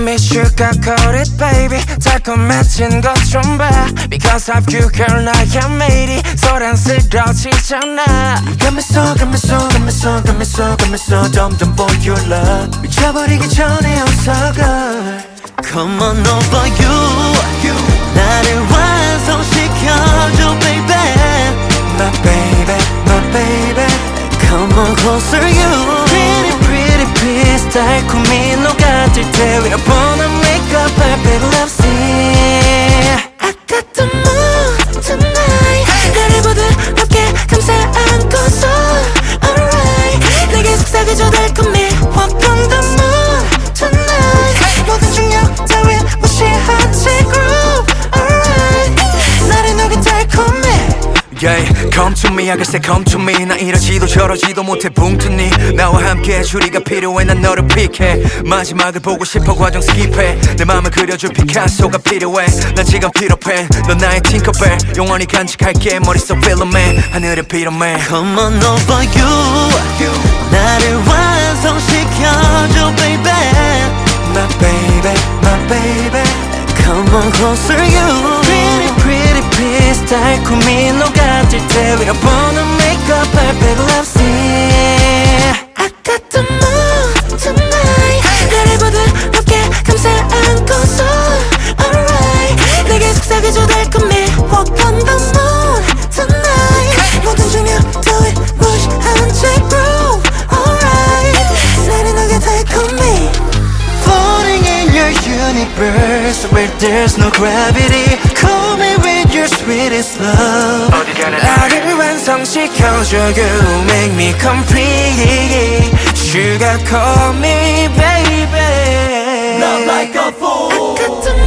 sugar coated baby 달콤해진 것좀 봐 Because of you girl 나의 매일이 소란스러지잖아 You got me so got me so got me so got me so got me so 점점 for your love 미쳐버리기 전에 어서 girl Come on over you 나를 완성시켜줘 baby My baby my baby Come on closer you Pretty pretty please 달콤히 녹 아들 때 We are born to Yeah, come to me, I can say come to me. 나 이러지도 저러지도 못해 붕뜨니. 나와 함께 주리가 필요해 난 너를 픽해. 마지막을 보고 싶어 과정 스킵해. 내 맘을 그려줄 피카소가 필요해. 난 지금 필요해. 넌 나의 팅커벨. 영원히 간직할게 머릿속 필름에. 하늘을 빌어매. Come on over you. 나를 완성시켜줘 baby. My baby, my baby. Come on closer you. Pretty pretty 달콤히 녹아들 때 We are born to make up perfect love scene universe where there's no gravity Call me with your sweetest love 나를 완성시켜줘 You make me complete Sugar call me baby Not like a fool I got the